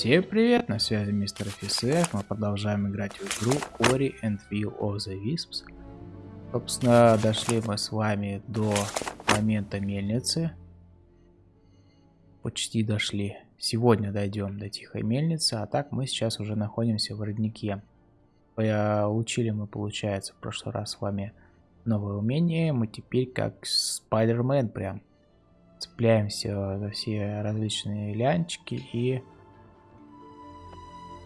Всем привет, на связи мистер ФСФ, мы продолжаем играть в игру Ori and Will of the Wisps. Собственно, дошли мы с вами до момента мельницы. Почти дошли. Сегодня дойдем до тихой мельницы, а так мы сейчас уже находимся в роднике. Получили мы, получается, в прошлый раз с вами новое умение. Мы теперь как Спайдермен прям цепляемся за все различные лянчики и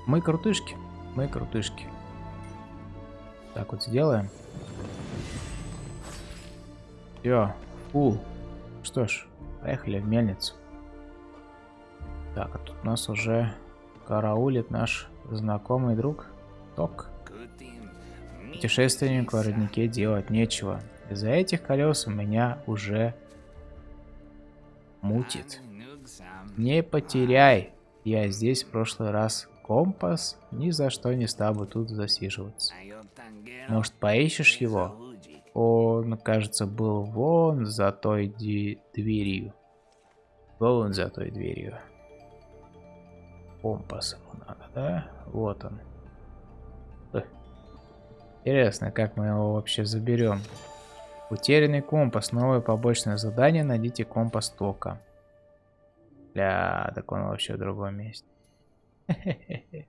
мы крутышки. Мы крутышки. Так вот сделаем. Все, фул. Что ж, поехали в мельницу. Так, а тут нас уже караулит наш знакомый друг Ток. Путешественнику в роднике делать нечего. Из-за этих колес у меня уже мутит. Не потеряй. Я здесь в прошлый раз компас, ни за что не стал бы тут засиживаться. Может, поищешь его? Он, кажется, был вон за той дверью. Вон за той дверью. Компас ему надо, да? Вот он. Интересно, как мы его вообще заберем. Утерянный компас. Новое побочное задание. Найдите компас тока. Бля, так он вообще в другом месте.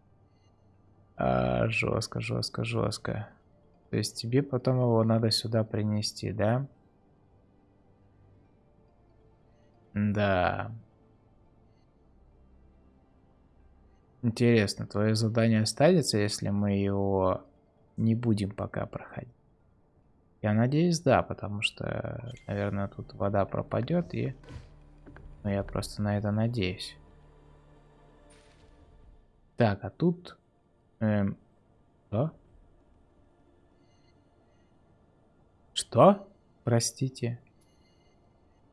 А, жестко, жестко, жестко. То есть тебе потом его надо сюда принести, да? Да. Интересно, твое задание останется, если мы его не будем пока проходить? Я надеюсь, да, потому что, наверное, тут вода пропадет и... Ну, я просто на это надеюсь. Так, а тут... Эм, что? Что? Простите.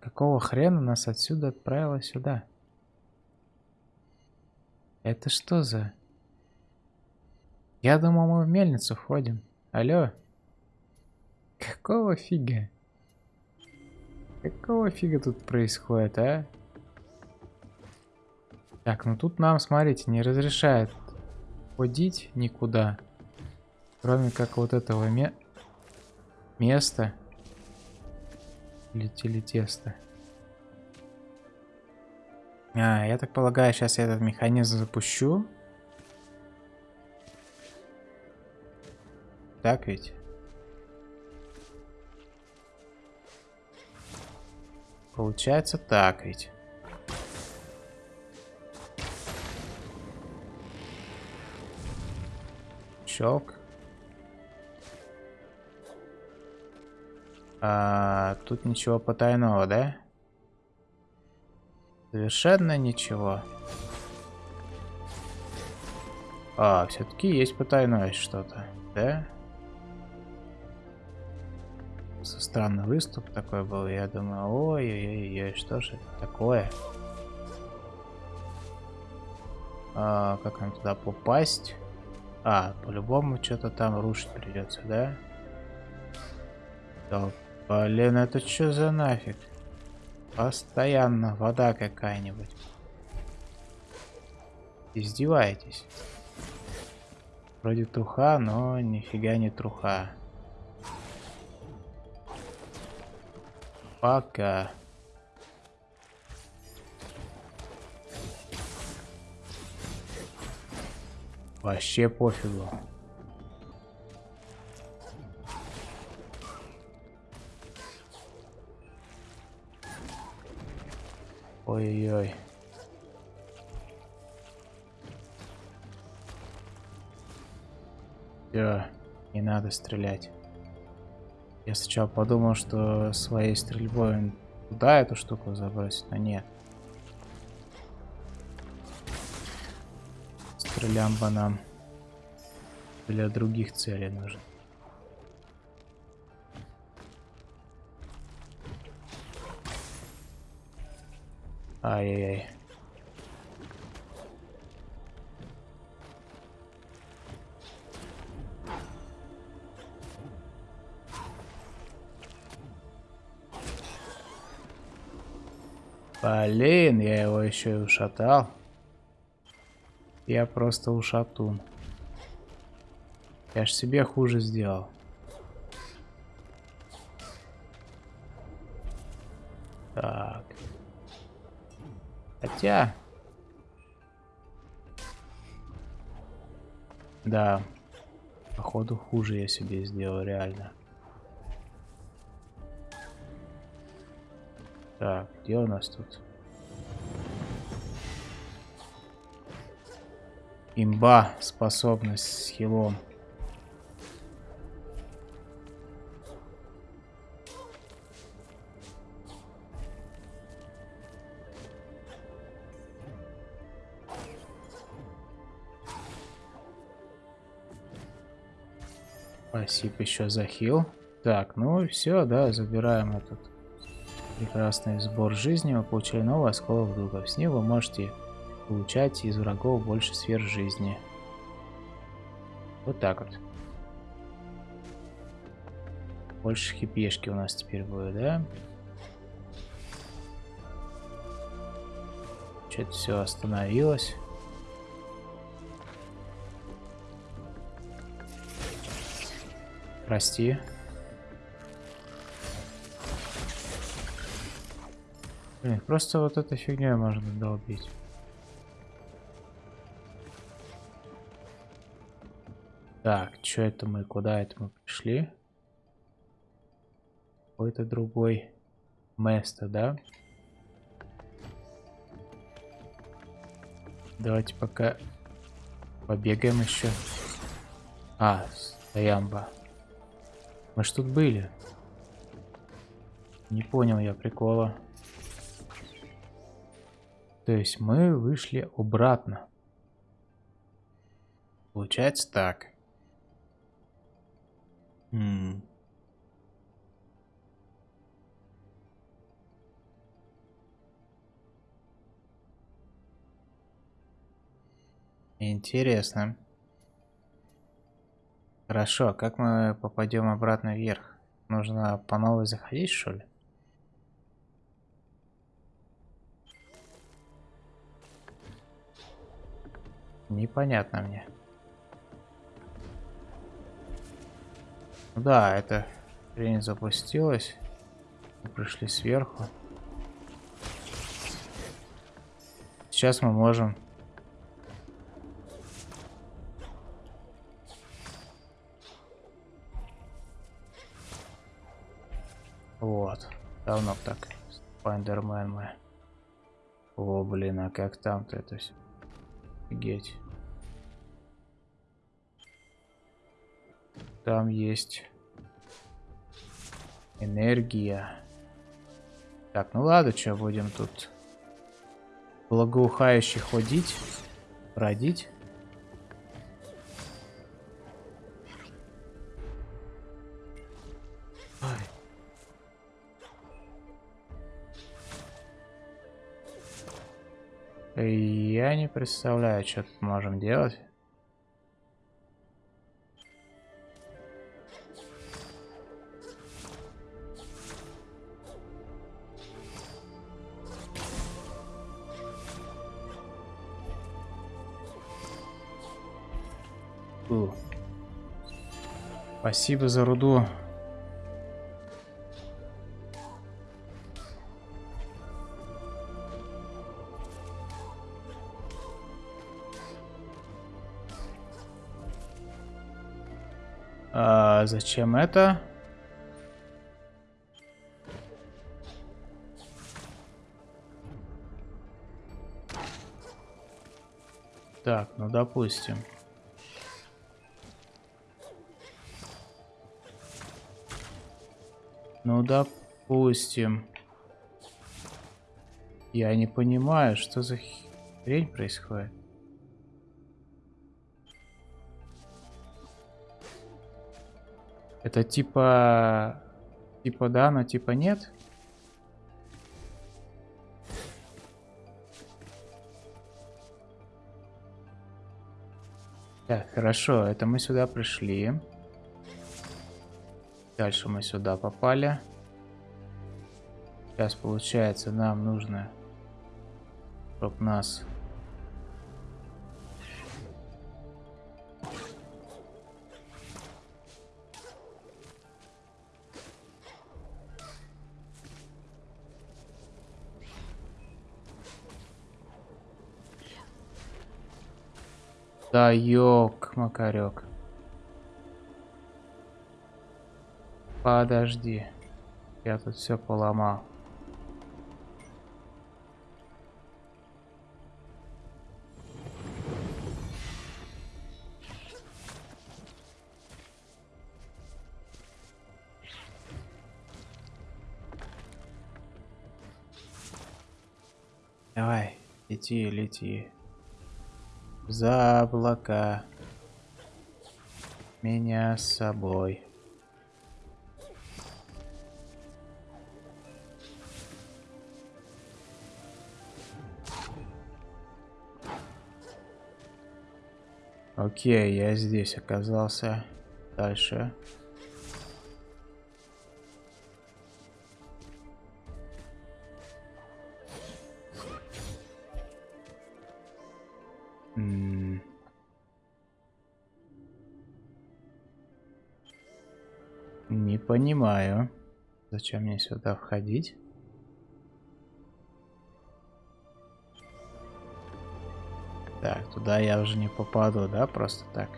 Какого хрена нас отсюда отправило сюда? Это что за... Я думал, мы в мельницу входим. Алло? Какого фига? Какого фига тут происходит, а? Так, ну тут нам, смотрите, не разрешает ходить никуда. Кроме как вот этого ме места. Или телетеста. А, я так полагаю, сейчас я этот механизм запущу. Так ведь? Получается так ведь. Щелк. А, тут ничего потайного, да? Совершенно ничего. А, все-таки есть потайное что-то, да? Со странный выступ такой был. Я думаю, ой-ой-ой, что же это такое? А, как нам туда попасть? А, по-любому что-то там рушить придется, да? Да, блин, это что за нафиг? Постоянно вода какая-нибудь. Издеваетесь. Вроде труха, но нифига не труха. Пока. Вообще пофигу. Ой-ой-ой. Все, не надо стрелять. Я сначала подумал, что своей стрельбой туда эту штуку забросить, но нет. Стрелямба нам для других целей нужен. Ай-яй-яй. Блин, я его еще и ушатал. Я просто ушатун. Я ж себе хуже сделал. Так. Хотя... Да. Походу хуже я себе сделал, реально. Так, где у нас тут? Имба, способность с хилом. Спасибо еще за хил. Так, ну все, да, забираем этот прекрасный сбор жизни. Вы получили новый осколок духа. С ним можете получать из врагов больше сфер жизни. Вот так вот. Больше хипешки у нас теперь будет, да? Что-то все остановилось. Прости. Блин, просто вот этой фигней можно долбить. Так, что это мы? Куда это мы пришли? Какой-то другой место, да? Давайте пока побегаем еще. А, стоямба. Мы ж тут были. Не понял я прикола. То есть мы вышли обратно. Получается так. Интересно. Хорошо, а как мы попадем обратно вверх? Нужно по новой заходить, что ли? Непонятно мне. Да, это хрень запустилась. Пришли сверху. Сейчас мы можем Вот. Давно так. Спайдермен мы. О, блин, а как там-то это все? Офигеть. Там есть энергия. Так, ну ладно, что будем тут благоухающе ходить, бродить. Я не представляю, что тут можем делать. Спасибо за руду. А зачем это? Так, ну допустим. Ну, допустим. Я не понимаю, что за хрень происходит. Это типа... Типа да, но типа нет? Так, хорошо, это мы сюда пришли. Дальше мы сюда попали. Сейчас получается нам нужно, чтобы нас... Да ёк, Макарек. Подожди. Я тут все поломал. Давай, лети, лети. За облака. Меня с собой. Окей, я здесь оказался. Дальше. Не понимаю, зачем мне сюда входить. Туда я уже не попаду, да, просто так.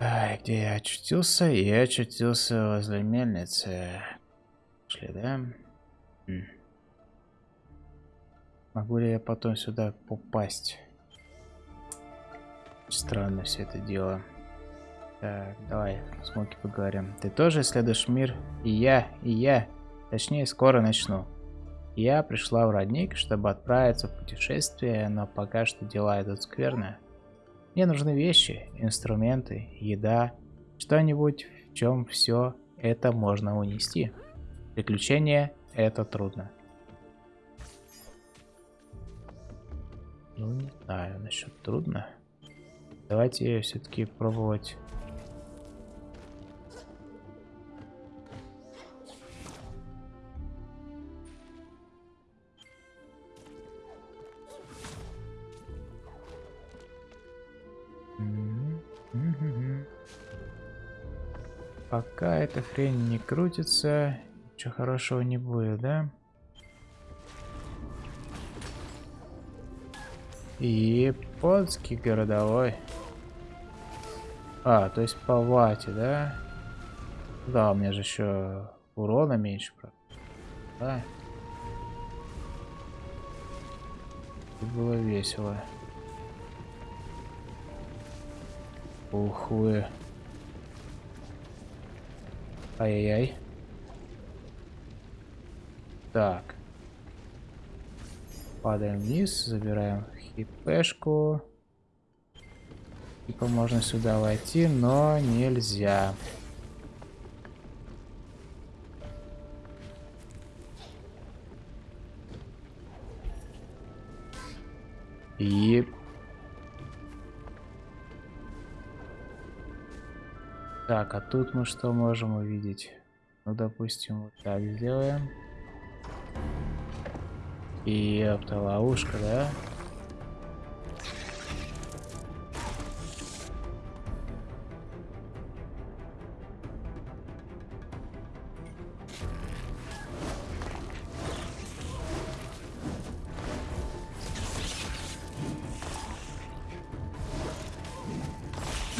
Ай, где я очутился? Я очутился возле мельницы. Шли, да? М. Могу ли я потом сюда попасть? Странно все это дело. Так, давай, Смоки поговорим. Ты тоже исследуешь мир? И я, и я. Точнее, скоро начну. Я пришла в родник, чтобы отправиться в путешествие, но пока что дела идут скверно. Мне нужны вещи, инструменты, еда, что-нибудь, в чем все это можно унести. Приключения — это трудно. Ну, не знаю, насчет трудно. Давайте все-таки пробовать Пока эта хрень не крутится, ничего хорошего не будет, да? Японский городовой. А, то есть по вате, да? Да, у меня же еще урона меньше, правда. Да. Было весело. Ух вы. Ай-яй-яй. Так. Падаем вниз, забираем хипешку. Типа можно сюда войти, но нельзя. И Так, а тут мы что можем увидеть? Ну, допустим, вот так сделаем. И это ловушка, да?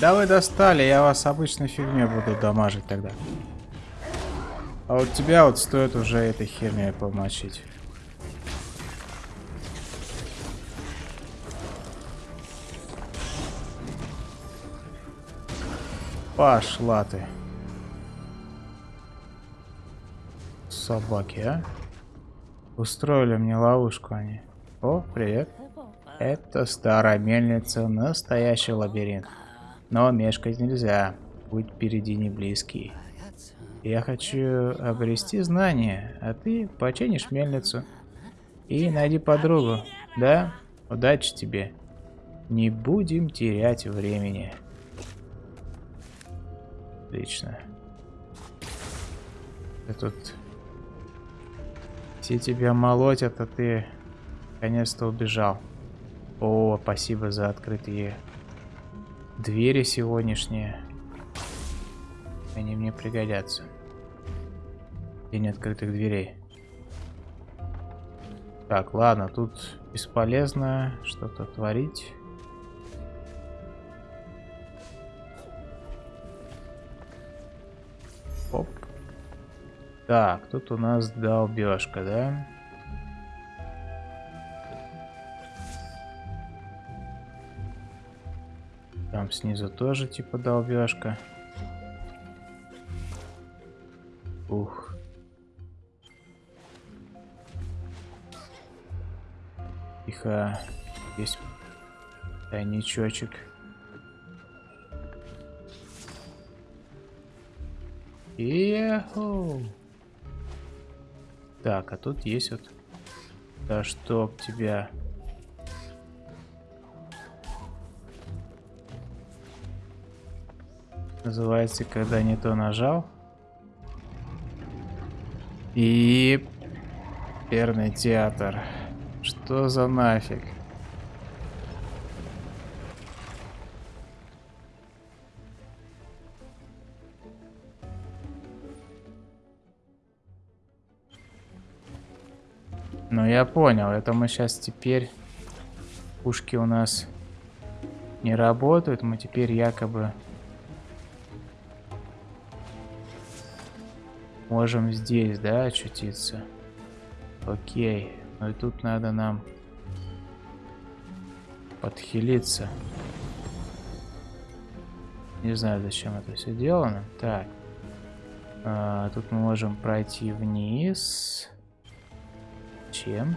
Да вы достали, я вас обычной фигней буду дамажить тогда. А вот тебя вот стоит уже этой херней помочить. Пошла ты. Собаки, а? Устроили мне ловушку они. О, привет. Это старая мельница, настоящий лабиринт. Но мешкать нельзя. Будь впереди не близкий. Я хочу обрести знания, а ты починишь мельницу. И найди подругу. Да? Удачи тебе. Не будем терять времени. Отлично. Ты тут... Все тебя молотят, а ты наконец-то убежал. О, спасибо за открытые Двери сегодняшние. Они мне пригодятся. День открытых дверей. Так, ладно, тут бесполезно что-то творить. Оп. Так, тут у нас долбежка, да? Там снизу тоже типа долбежка. Ух. Тихо. Есть тайничочек. Еху. Так, а тут есть вот... Да чтоб тебя... Называется, когда не то нажал. И... Перный театр. Что за нафиг? Ну я понял, это мы сейчас теперь пушки у нас не работают, мы теперь якобы можем здесь, да, очутиться. Окей, ну и тут надо нам подхилиться. Не знаю, зачем это все делано. Так, а, тут мы можем пройти вниз. Чем?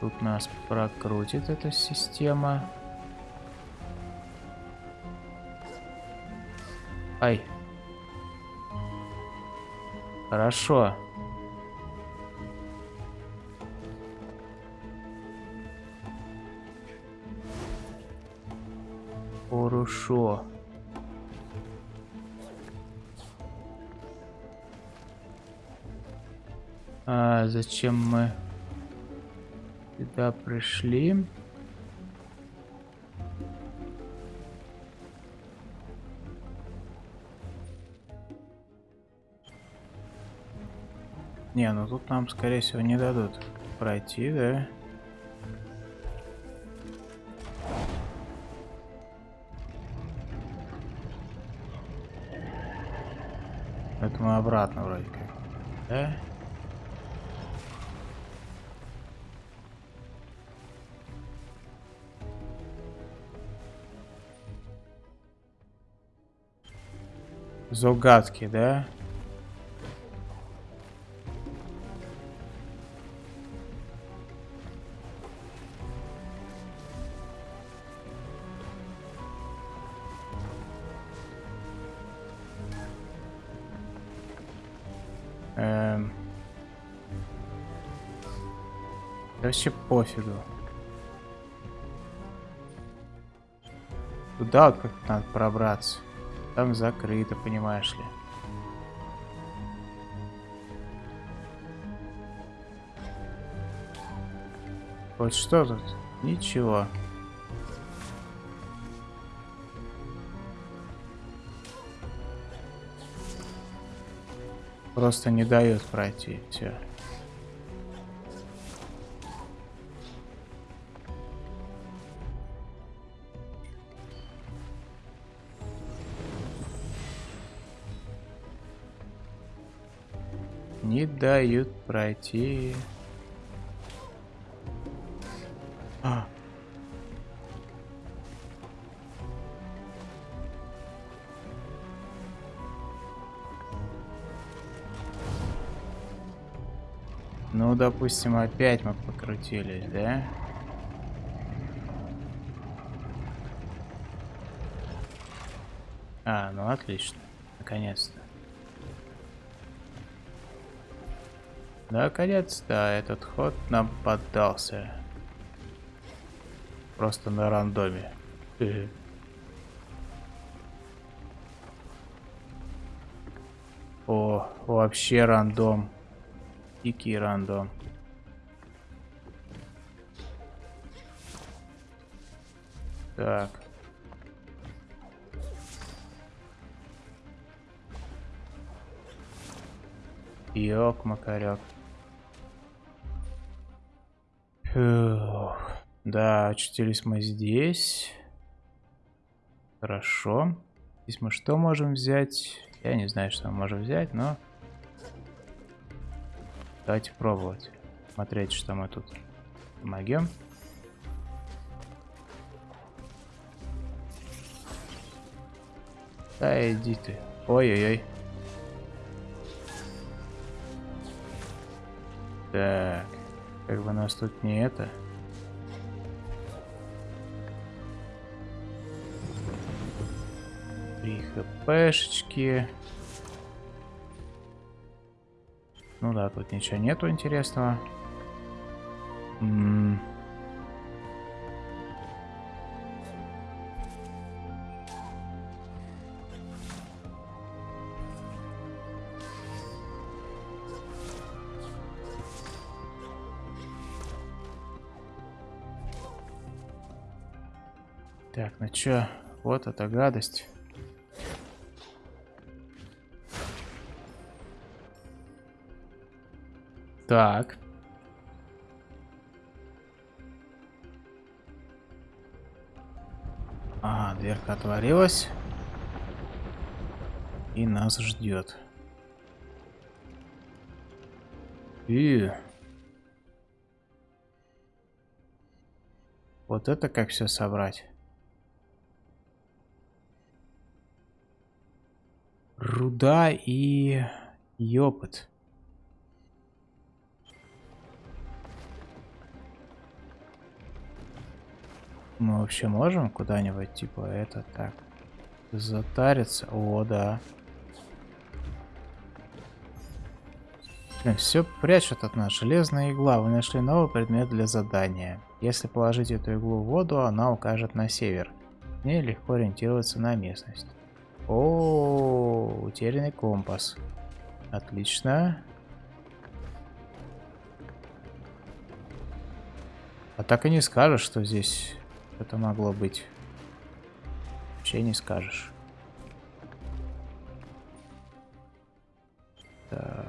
Тут нас прокрутит эта система. Ай. Хорошо. Хорошо. А зачем мы сюда пришли? Не, ну тут нам, скорее всего, не дадут пройти, да? Это мы обратно вроде как, да? Загадки, да? Вообще пофигу. Туда вот как-то надо пробраться. Там закрыто, понимаешь ли. Вот что тут? Ничего. Просто не дает пройти. Все. Дают пройти. А. Ну, допустим, опять мы покрутились, да? А, ну отлично. Наконец-то. Наконец-то этот ход нам поддался. Просто на рандоме. О, вообще рандом. Дикий рандом. Так. Ёк, макарек. Да, очутились мы здесь. Хорошо. Здесь мы что можем взять? Я не знаю, что мы можем взять, но... Давайте пробовать. Смотреть, что мы тут могем. Да иди ты. Ой-ой-ой. Так. Как бы нас тут не это... Три хпшечки. Ну да, тут ничего нету интересного. М -м Так, чё, вот эта гадость. Так. А, дверка отворилась. И нас ждет. И... Вот это как все собрать. Руда и... Ёпот. Мы вообще можем куда-нибудь, типа, это так, затариться? О, да. Все прячут от нас. Железная игла. Вы нашли новый предмет для задания. Если положить эту иглу в воду, она укажет на север. Мне легко ориентироваться на местность. О, утерянный компас. Отлично. А так и не скажешь, что здесь это могло быть. Вообще не скажешь. Так.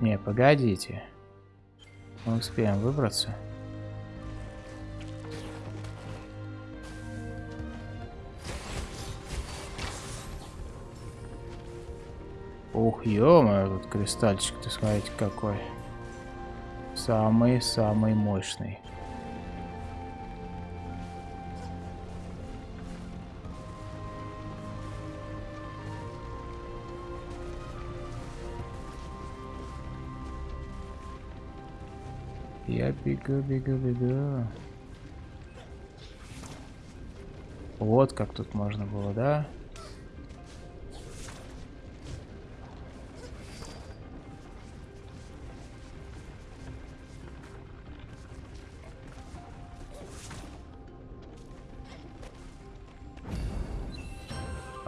Не, погодите. Мы успеем выбраться. Ух, ё тут кристальчик, ты смотрите какой. Самый-самый мощный. Я бегу, бегу, бегу. Вот как тут можно было, да?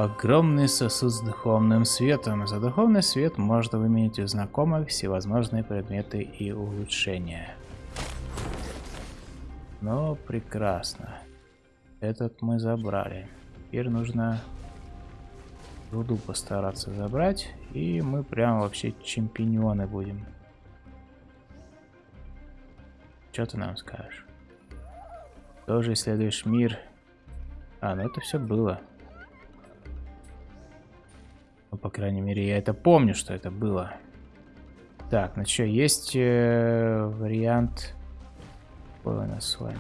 Огромный сосуд с духовным светом. За духовный свет можно выменить у знакомых всевозможные предметы и улучшения. Ну, прекрасно. Этот мы забрали. Теперь нужно руду постараться забрать. И мы прям вообще чемпионы будем. Что ты нам скажешь? Тоже исследуешь мир. А, ну это все было. Ну, по крайней мере, я это помню, что это было. Так, ну что, есть э, вариант... Какой у нас с вами?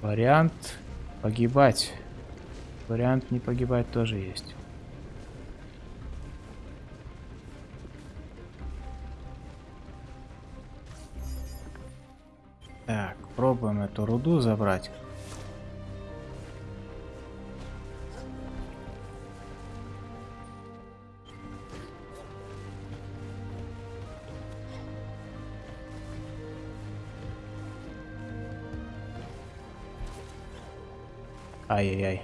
Вариант погибать. Вариант не погибать тоже есть. Так, пробуем эту руду забрать. Ай-яй-яй.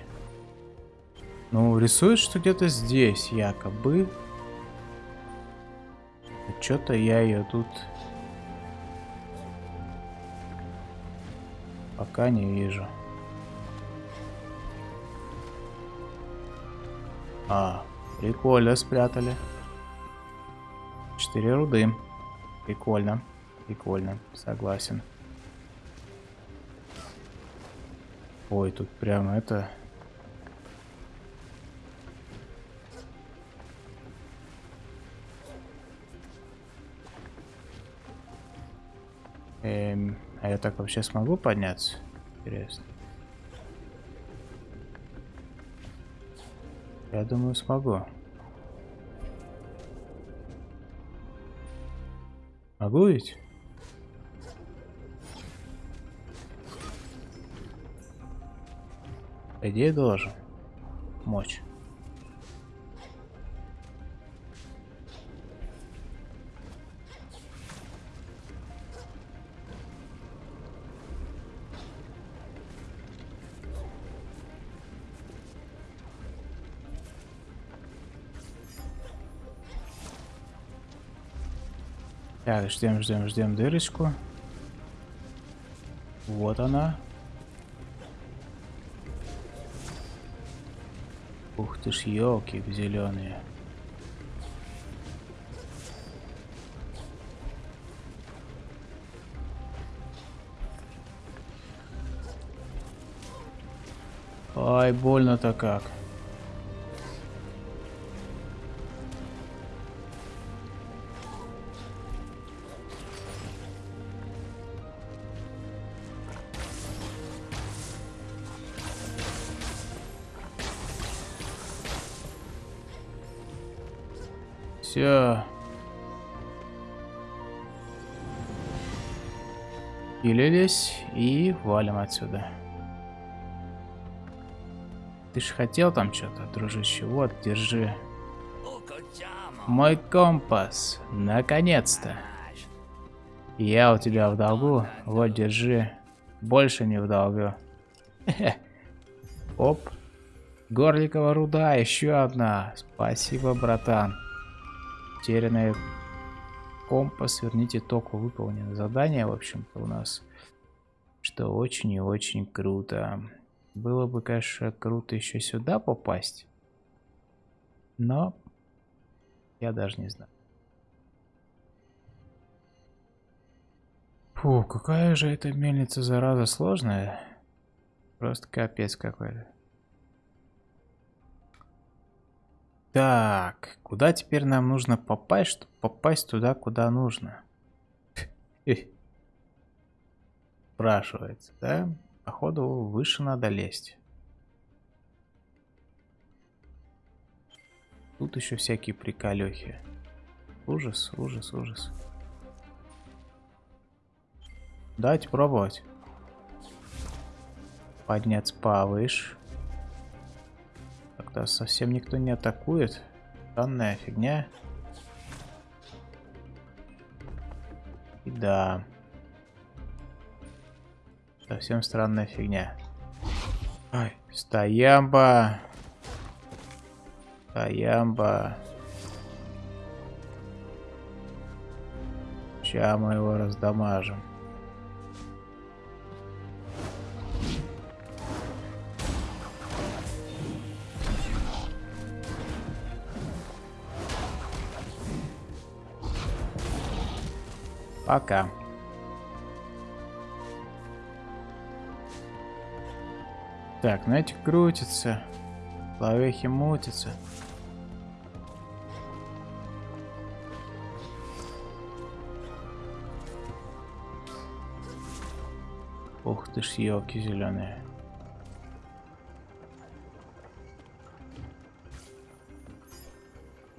Ну, рисует, что где-то здесь, якобы. Что-то я ее тут Пока не вижу. А, прикольно спрятали. 4 руды. Прикольно. Прикольно. Согласен. Ой, тут прямо это... Эм, а я так вообще смогу подняться? Интересно. Я думаю, смогу. Могу ведь? По идее должен. Мочь. Так, ждем, ждем, ждем дырочку. Вот она. Ух ты ж, елки зеленые. Ай, больно-то как. Все. Пилились и валим отсюда. Ты ж хотел там что-то, дружище? Вот, держи. Мой компас. Наконец-то. Я у тебя в долгу. Вот, держи. Больше не в долгу. Оп. Горликова руда, еще одна. Спасибо, братан. Потерянный компас. Верните току. Выполнено задание, в общем-то, у нас. Что очень и очень круто. Было бы, конечно, круто еще сюда попасть. Но я даже не знаю. Фу, какая же эта мельница, зараза, сложная. Просто капец какой-то. Так, куда теперь нам нужно попасть, чтобы попасть туда, куда нужно? Спрашивается, да? Походу, выше надо лезть. Тут еще всякие приколехи. Ужас, ужас, ужас. Давайте пробовать. Подняться повыше. Как-то совсем никто не атакует. Странная фигня. И да. Совсем странная фигня. Ай, стоямба. Стоямба. Сейчас мы его раздамажим. Пока. Так, ну эти крутятся. Ловехи мутятся. Ух ты ж, елки зеленые.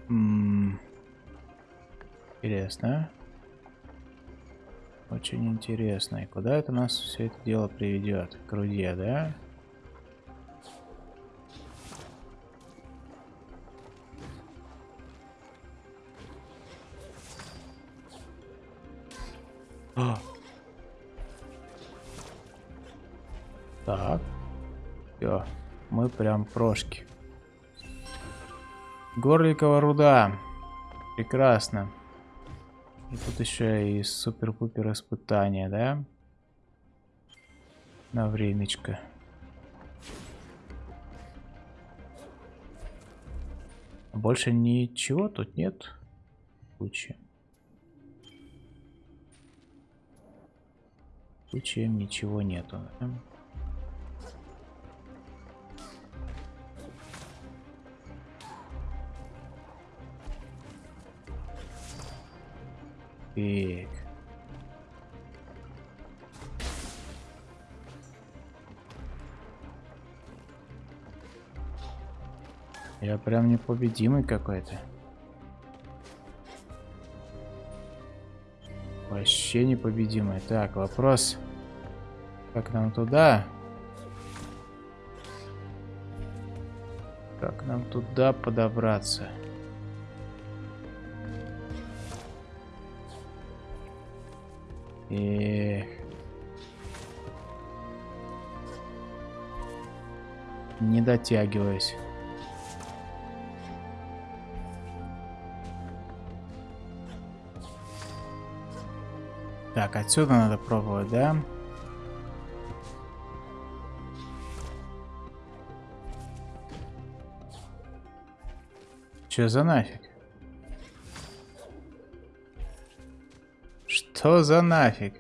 М -м -м. Интересно. Очень интересно. И куда это нас все это дело приведет? К руде, да? А. Так. Все. Мы прям прошки. Горликова руда. Прекрасно. И тут еще и супер-пупер испытание, да? На времечко. Больше ничего тут нет. Кучи. Кучи ничего нету. Да? Так. Я прям непобедимый какой-то. Вообще непобедимый. Так, вопрос. Как нам туда? Как нам туда подобраться? Эх. Не дотягиваюсь. Так, отсюда надо пробовать, да? Че за нафиг? Что за нафиг?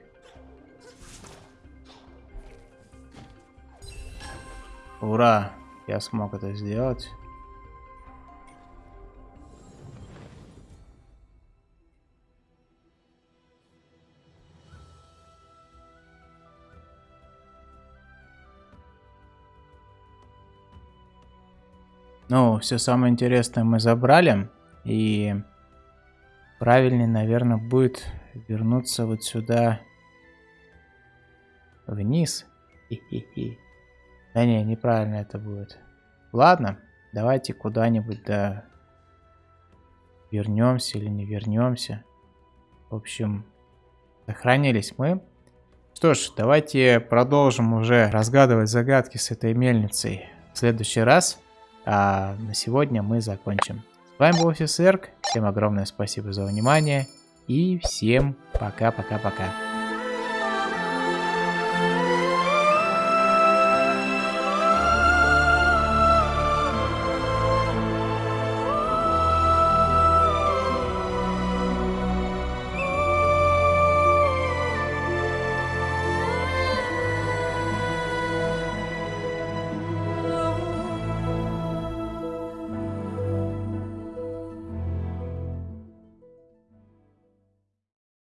Ура! Я смог это сделать. Ну, все самое интересное мы забрали. И правильнее, наверное, будет вернуться вот сюда. Вниз. -хи. Да не, неправильно это будет. Ладно, давайте куда-нибудь, да, вернемся или не вернемся. В общем, сохранились мы. Что ж, давайте продолжим уже разгадывать загадки с этой мельницей в следующий раз. А на сегодня мы закончим. С вами был Офисерк. Всем огромное спасибо за внимание. И всем пока-пока-пока.